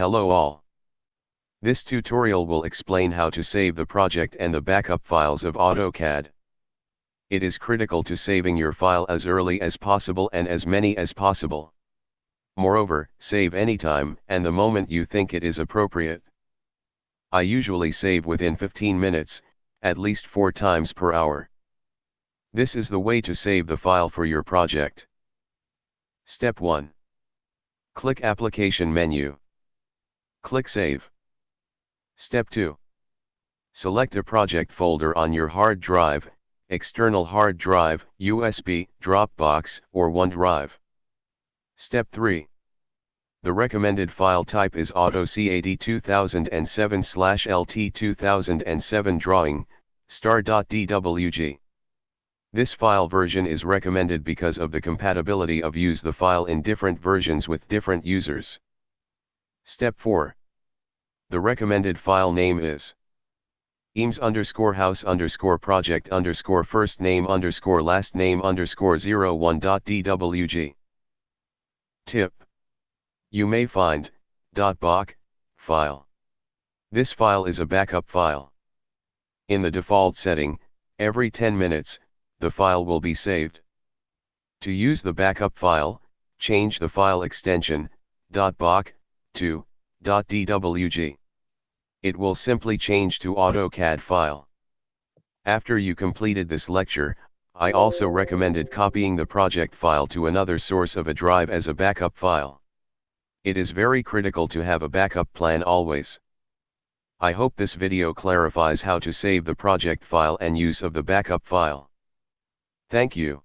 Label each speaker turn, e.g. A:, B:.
A: Hello all. This tutorial will explain how to save the project and the backup files of AutoCAD. It is critical to saving your file as early as possible and as many as possible. Moreover, save anytime and the moment you think it is appropriate. I usually save within 15 minutes, at least 4 times per hour. This is the way to save the file for your project. Step 1. Click Application menu. Click Save. Step 2. Select a project folder on your hard drive, external hard drive, USB, Dropbox, or OneDrive. Step 3. The recommended file type is AutoCAD 2007-LT 2007 drawing, star.dwg. This file version is recommended because of the compatibility of use the file in different versions with different users. Step 4. The recommended file name is eames underscore house underscore project underscore first name underscore last name underscore 01.dwg. Tip. You may find, .bak, file. This file is a backup file. In the default setting, every 10 minutes, the file will be saved. To use the backup file, change the file extension, .bak, to, .dwg it will simply change to AutoCAD file. After you completed this lecture, I also recommended copying the project file to another source of a drive as a backup file. It is very critical to have a backup plan always. I hope this video clarifies how to save the project file and use of the backup file. Thank you.